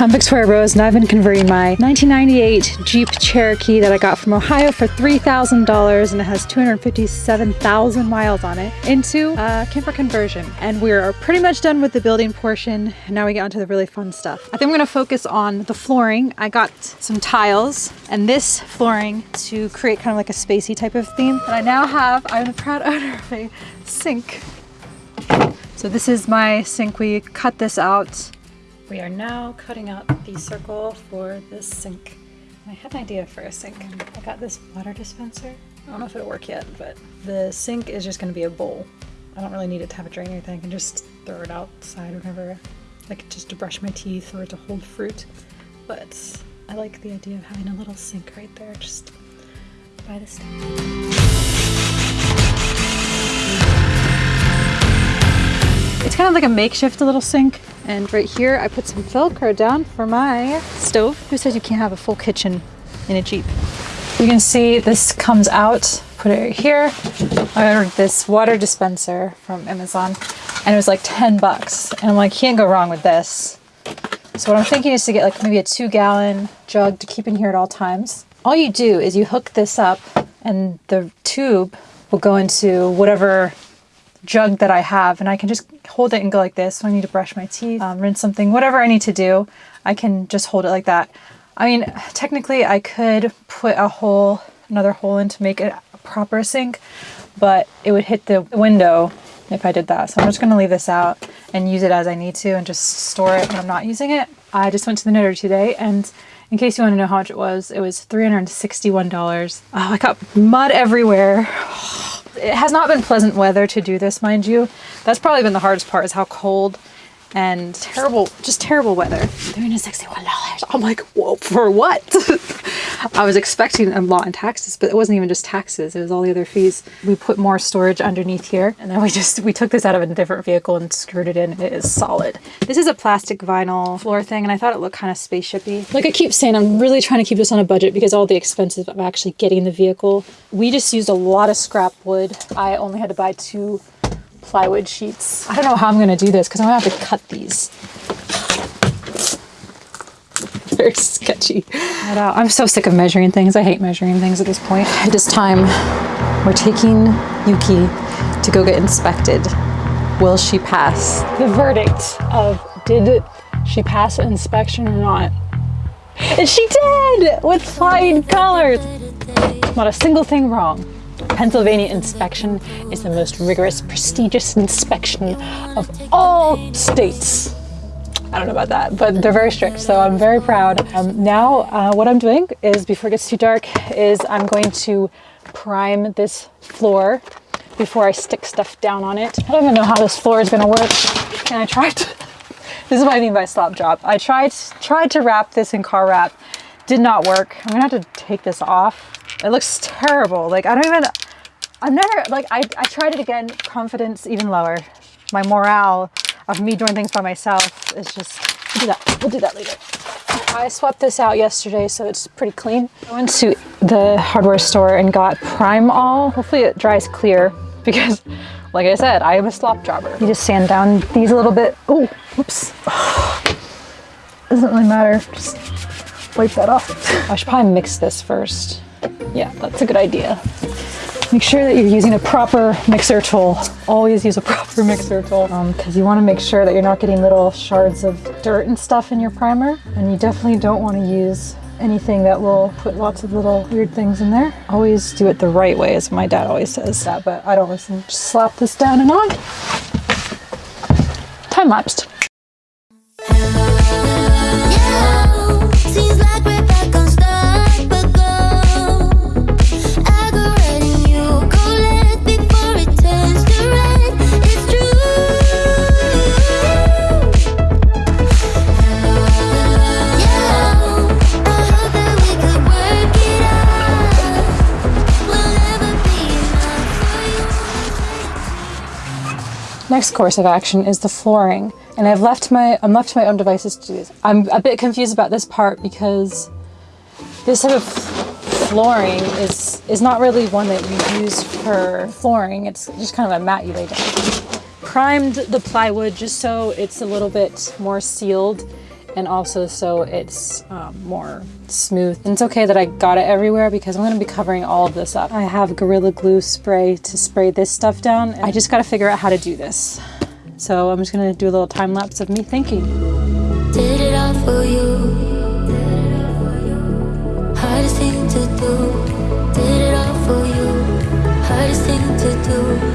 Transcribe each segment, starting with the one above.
I'm Victoria Rose and I've been converting my 1998 Jeep Cherokee that I got from Ohio for $3,000 and it has 257,000 miles on it into a camper conversion. And we're pretty much done with the building portion. And now we get onto the really fun stuff. I think I'm gonna focus on the flooring. I got some tiles and this flooring to create kind of like a spacey type of theme. And I now have, I'm a proud owner of a sink. So this is my sink. We cut this out we are now cutting out the circle for this sink. I had an idea for a sink. I got this water dispenser. I don't know if it'll work yet, but the sink is just going to be a bowl. I don't really need it to have a drain or anything. I can just throw it outside whenever, like just to brush my teeth or to hold fruit. But I like the idea of having a little sink right there just by the step. It's kind of like a makeshift little sink. And right here, I put some Velcro down for my stove. Who says you can't have a full kitchen in a Jeep? You can see this comes out, put it right here. I ordered this water dispenser from Amazon and it was like 10 bucks. And I'm like, can't go wrong with this. So what I'm thinking is to get like maybe a two gallon jug to keep in here at all times. All you do is you hook this up and the tube will go into whatever jug that I have and I can just hold it and go like this. So I need to brush my teeth, um, rinse something, whatever I need to do, I can just hold it like that. I mean, technically I could put a hole, another hole in to make it a proper sink, but it would hit the window if I did that. So I'm just gonna leave this out and use it as I need to and just store it when I'm not using it. I just went to the knitter today and in case you want to know how much it was, it was $361. Oh, I got mud everywhere. It has not been pleasant weather to do this, mind you. That's probably been the hardest part is how cold and terrible, just terrible weather. $361. I'm like, whoa, for what? I was expecting a lot in taxes, but it wasn't even just taxes. It was all the other fees. We put more storage underneath here and then we just, we took this out of a different vehicle and screwed it in. It is solid. This is a plastic vinyl floor thing and I thought it looked kind of spaceshipy. Like I keep saying, I'm really trying to keep this on a budget because all the expenses of actually getting the vehicle. We just used a lot of scrap wood. I only had to buy two plywood sheets. I don't know how I'm gonna do this because I'm gonna have to cut these. Very sketchy. Uh, I'm so sick of measuring things. I hate measuring things at this point. It is time. We're taking Yuki to go get inspected. Will she pass? The verdict of did she pass an inspection or not? And she did! With flying colors! Not a single thing wrong. Pennsylvania inspection is the most rigorous, prestigious inspection of all states. I don't know about that, but they're very strict, so I'm very proud. Um, now, uh, what I'm doing is, before it gets too dark, is I'm going to prime this floor before I stick stuff down on it. I don't even know how this floor is gonna work. And I tried to, this is what I mean by slop job. I tried, tried to wrap this in car wrap, did not work. I'm gonna have to take this off. It looks terrible. Like, I don't even, I've never, like, I, I tried it again, confidence even lower. My morale of me doing things by myself is just, we'll do that, we'll do that later. I swept this out yesterday, so it's pretty clean. I went to the hardware store and got Prime All. Hopefully it dries clear because, like I said, I am a slop jobber. You just sand down these a little bit. Oh, whoops. Doesn't really matter, just wipe that off. I should probably mix this first. Yeah, that's a good idea. Make sure that you're using a proper mixer tool. Always use a proper mixer tool because um, you want to make sure that you're not getting little shards of dirt and stuff in your primer. And you definitely don't want to use anything that will put lots of little weird things in there. Always do it the right way, as my dad always says that, but I don't listen. Just slap this down and on. Time lapsed. Next course of action is the flooring. And I've left my, I'm left to my own devices to do this. I'm a bit confused about this part because this type of flooring is, is not really one that you use for flooring. It's just kind of a mat you lay down. Primed the plywood just so it's a little bit more sealed and also so it's um, more smooth. And it's okay that I got it everywhere because I'm gonna be covering all of this up. I have Gorilla Glue spray to spray this stuff down. I just gotta figure out how to do this. So I'm just gonna do a little time lapse of me thinking. To. Did it all for you. Hardest thing to do.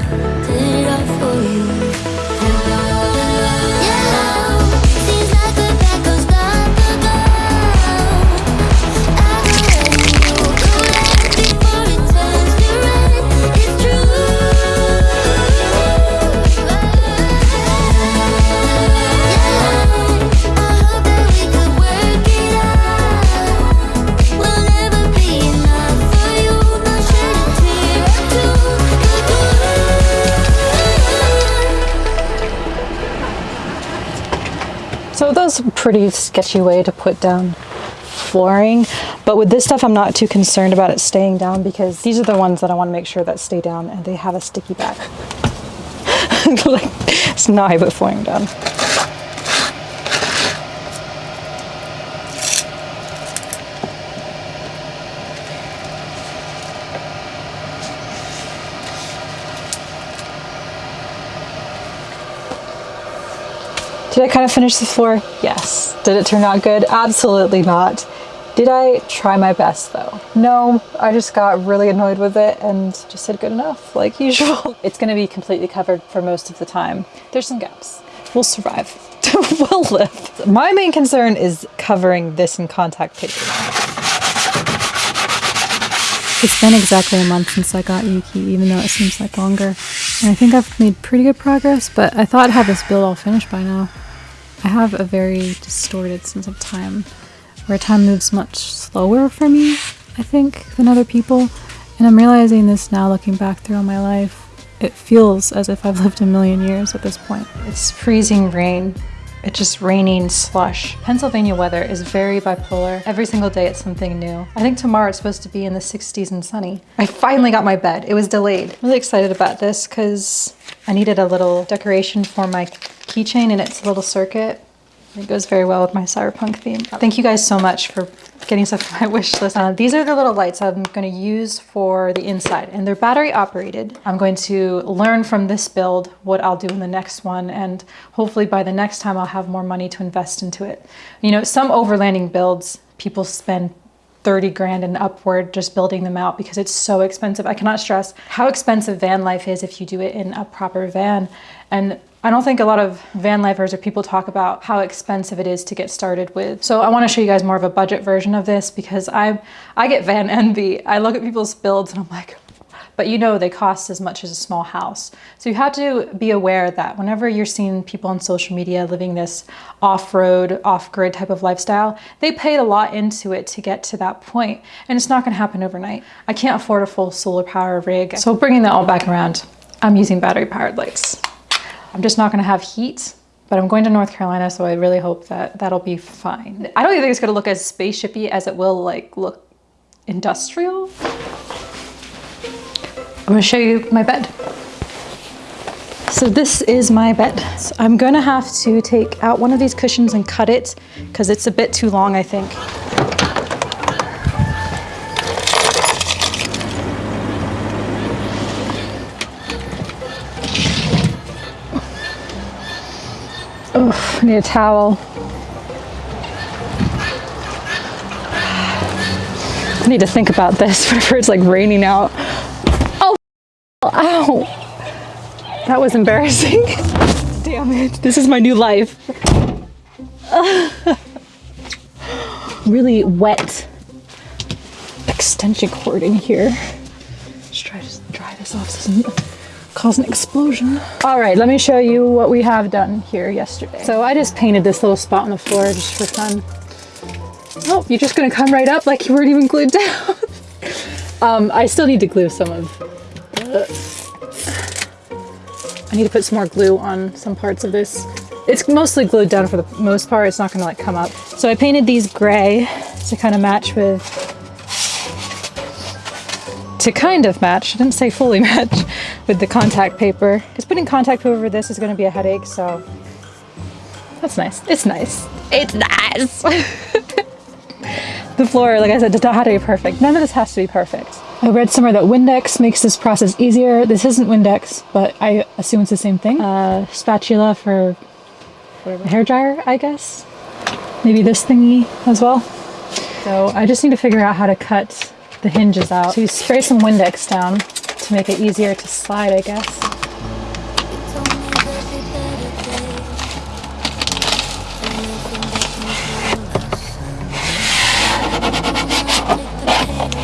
A pretty sketchy way to put down flooring. But with this stuff, I'm not too concerned about it staying down because these are the ones that I want to make sure that stay down and they have a sticky back. like, it's not how I put flooring down. Did I kind of finish the floor? Yes. Did it turn out good? Absolutely not. Did I try my best though? No, I just got really annoyed with it and just said good enough, like usual. It's gonna be completely covered for most of the time. There's some gaps. We'll survive. we'll live. My main concern is covering this in contact paper. It's been exactly a month since I got Yuki, even though it seems like longer. And I think I've made pretty good progress, but I thought I'd have this build all finished by now. I have a very distorted sense of time, where time moves much slower for me, I think, than other people. And I'm realizing this now looking back through all my life. It feels as if I've lived a million years at this point. It's freezing rain. It's just raining slush. Pennsylvania weather is very bipolar. Every single day it's something new. I think tomorrow it's supposed to be in the 60s and sunny. I finally got my bed. It was delayed. I'm really excited about this because I needed a little decoration for my keychain and its a little circuit. It goes very well with my cyberpunk theme. Thank you guys so much for getting stuff on my wish list. Uh, these are the little lights I'm going to use for the inside and they're battery operated. I'm going to learn from this build what I'll do in the next one and hopefully by the next time I'll have more money to invest into it. You know, some overlanding builds, people spend 30 grand and upward just building them out because it's so expensive. I cannot stress how expensive van life is if you do it in a proper van. And I don't think a lot of van lifers or people talk about how expensive it is to get started with. So I want to show you guys more of a budget version of this because I I get van envy. I look at people's builds and I'm like, but you know they cost as much as a small house. So you have to be aware that whenever you're seeing people on social media living this off-road, off-grid type of lifestyle, they paid a lot into it to get to that point, and it's not gonna happen overnight. I can't afford a full solar power rig. So bringing that all back around, I'm using battery powered lights. I'm just not gonna have heat, but I'm going to North Carolina, so I really hope that that'll be fine. I don't even think it's gonna look as spaceshipy as it will like look industrial. I'm gonna show you my bed. So this is my bed. So I'm gonna have to take out one of these cushions and cut it because it's a bit too long, I think. I need a towel. I need to think about this whenever it's like raining out. Oh, ow. That was embarrassing. Damn it. This is my new life. really wet extension cord in here. Let's try to dry this off cause an explosion. All right, let me show you what we have done here yesterday. So I just painted this little spot on the floor just for fun. Oh, you're just gonna come right up like you weren't even glued down. um, I still need to glue some of. I need to put some more glue on some parts of this. It's mostly glued down for the most part. It's not gonna like come up. So I painted these gray to kind of match with to kind of match, I didn't say fully match, with the contact paper. Because putting contact paper over this is going to be a headache, so that's nice. It's nice. It's nice. The floor, like I said, does not have to be perfect. None of this has to be perfect. I read somewhere that Windex makes this process easier. This isn't Windex, but I assume it's the same thing. Uh, spatula for whatever, hair dryer, I guess. Maybe this thingy as well. So I just need to figure out how to cut the hinges out. So you spray some Windex down to make it easier to slide, I guess.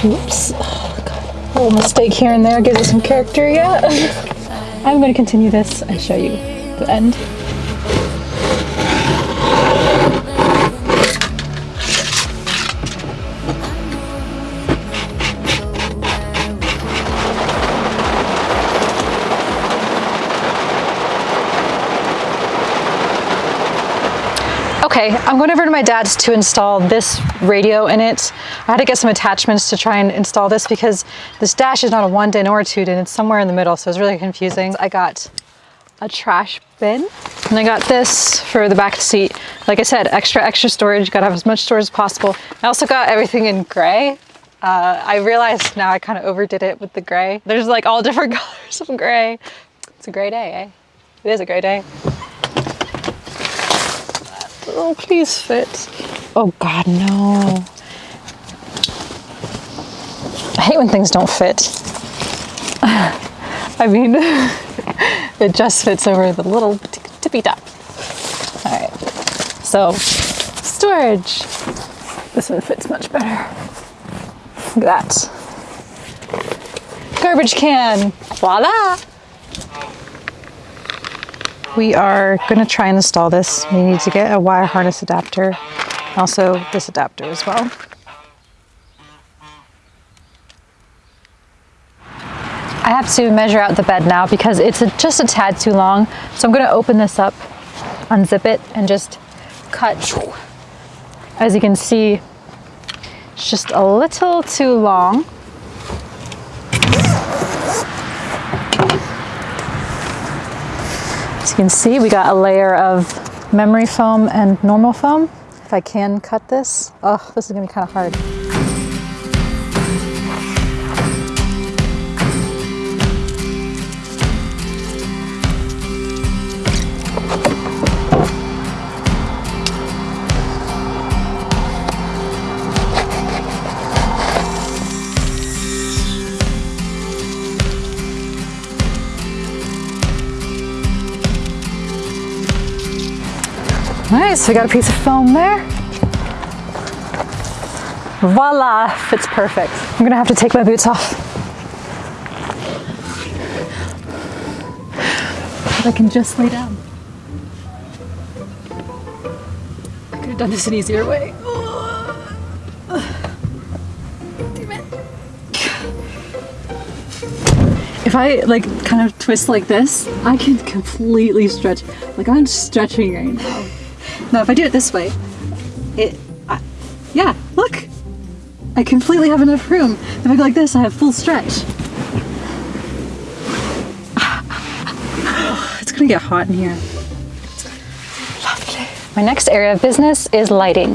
Oops. Oh, God. A little mistake here and there gives it some character, yeah. I'm going to continue this and show you the end. Okay, I'm going over to my dad's to install this radio in it. I had to get some attachments to try and install this because this dash is not a one din or a two din, it's somewhere in the middle, so it's really confusing. I got a trash bin and I got this for the back seat. Like I said, extra, extra storage, gotta have as much storage as possible. I also got everything in gray. Uh, I realized now I kind of overdid it with the gray. There's like all different colors of gray. It's a gray day, eh? It is a gray day. Oh, please fit. Oh God, no. I hate when things don't fit. I mean, it just fits over the little tippy top. All right, so storage. This one fits much better. Look at that. Garbage can. Voila. We are going to try and install this. We need to get a wire harness adapter, also this adapter as well. I have to measure out the bed now because it's a, just a tad too long. So I'm going to open this up, unzip it, and just cut. As you can see, it's just a little too long. You can see, we got a layer of memory foam and normal foam. If I can cut this, oh, this is gonna be kind of hard. Nice, we got a piece of foam there. Voila, fits perfect. I'm gonna have to take my boots off. But I can just lay down. I could have done this an easier way. If I like kind of twist like this, I can completely stretch. Like I'm stretching right now. Now, if I do it this way, it, I, yeah, look, I completely have enough room. If I go like this, I have full stretch. It's gonna get hot in here. Lovely. My next area of business is lighting.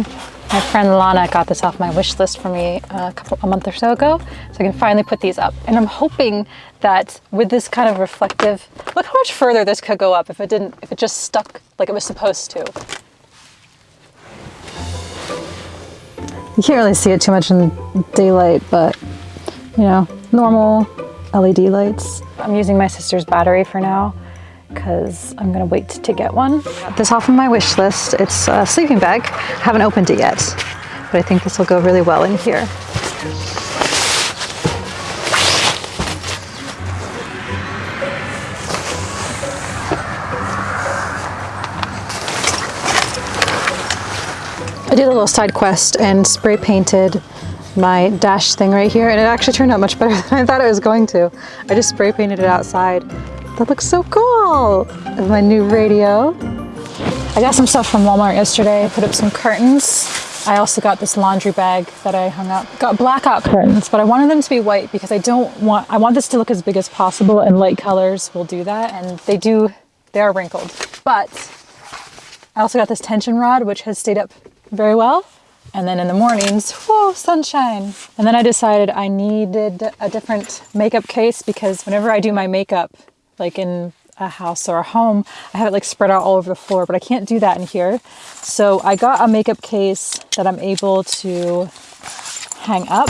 My friend Lana got this off my wish list for me uh, a couple a month or so ago, so I can finally put these up. And I'm hoping that with this kind of reflective, look how much further this could go up if it didn't, if it just stuck like it was supposed to. You can't really see it too much in daylight, but you know, normal LED lights. I'm using my sister's battery for now because I'm gonna wait to get one. This off of my wish list. It's a sleeping bag. I haven't opened it yet, but I think this will go really well in here. Did a little side quest and spray painted my dash thing right here and it actually turned out much better than I thought it was going to. I just spray painted it outside. That looks so cool! And my new radio. I got some stuff from Walmart yesterday. I put up some curtains. I also got this laundry bag that I hung up. Got blackout curtains, but I wanted them to be white because I don't want, I want this to look as big as possible and light colors will do that. And they do, they are wrinkled. But I also got this tension rod, which has stayed up very well. And then in the mornings, whoa, sunshine. And then I decided I needed a different makeup case because whenever I do my makeup, like in a house or a home, I have it like spread out all over the floor, but I can't do that in here. So I got a makeup case that I'm able to hang up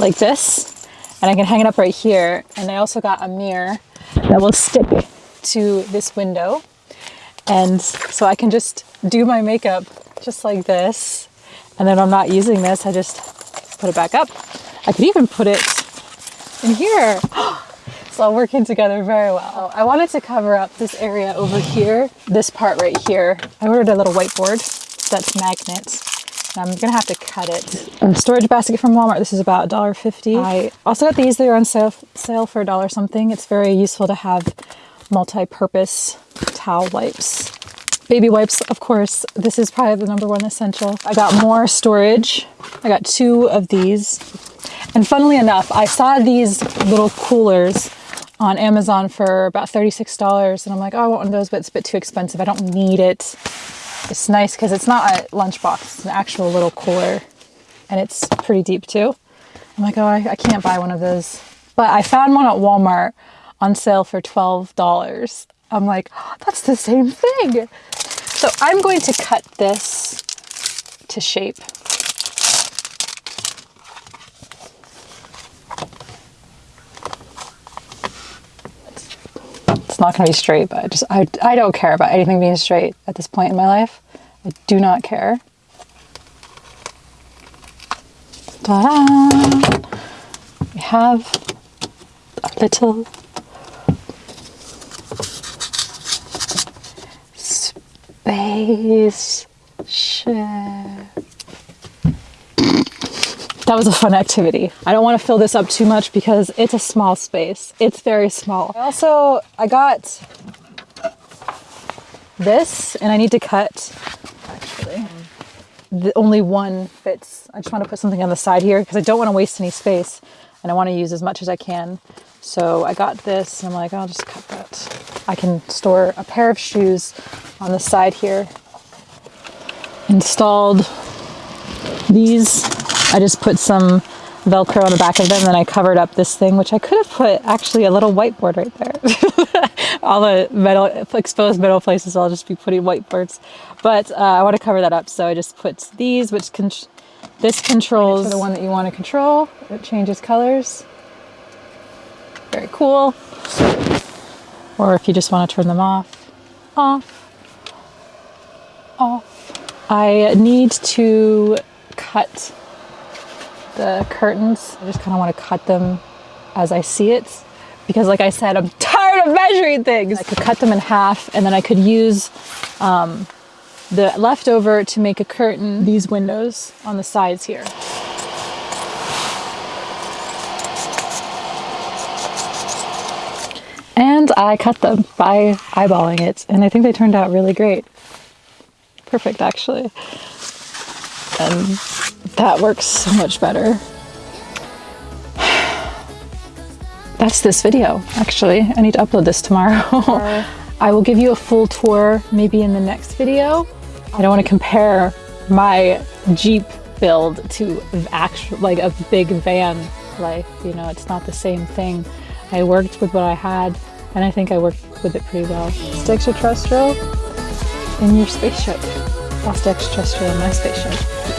like this, and I can hang it up right here. And I also got a mirror that will stick to this window. And so I can just do my makeup just like this. And then I'm not using this, I just put it back up. I could even put it in here. It's all working together very well. I wanted to cover up this area over here, this part right here. I ordered a little whiteboard that's magnets. I'm gonna have to cut it. A storage basket from Walmart. This is about $1.50. I also got these. They're on sale, sale for a dollar something. It's very useful to have multi-purpose towel wipes. Baby wipes, of course. This is probably the number one essential. I got more storage. I got two of these. And funnily enough, I saw these little coolers on Amazon for about $36. And I'm like, oh, I want one of those, but it's a bit too expensive. I don't need it. It's nice because it's not a lunchbox, it's an actual little cooler. And it's pretty deep too. I'm like, oh, I, I can't buy one of those. But I found one at Walmart on sale for $12. I'm like, oh, that's the same thing. So I'm going to cut this to shape. It's not going to be straight, but I just I, I don't care about anything being straight at this point in my life. I do not care. We have a little space ship. That was a fun activity. I don't want to fill this up too much because it's a small space. It's very small. I Also, I got this and I need to cut, actually, the only one fits. I just want to put something on the side here because I don't want to waste any space and I want to use as much as I can. So I got this and I'm like, I'll just cut that. I can store a pair of shoes on the side here. Installed these. I just put some Velcro on the back of them, then I covered up this thing, which I could have put actually a little whiteboard right there. All the metal, exposed metal places, I'll just be putting whiteboards. But uh, I want to cover that up, so I just put these, which con this controls the one that you want to control. It changes colors. Very cool. Or if you just want to turn them off, off, off. I need to cut the curtains. I just kind of want to cut them as I see it because like I said, I'm tired of measuring things. I could cut them in half and then I could use um, the leftover to make a curtain, these windows on the sides here. And I cut them by eyeballing it and I think they turned out really great. Perfect actually. And that works so much better. That's this video, actually. I need to upload this tomorrow. I will give you a full tour maybe in the next video. I don't want to compare my Jeep build to actual, like a big van life. You know, it's not the same thing. I worked with what I had and I think I worked with it pretty well. It's extraterrestrial in your spaceship. Lost extraterrestrial in my spaceship.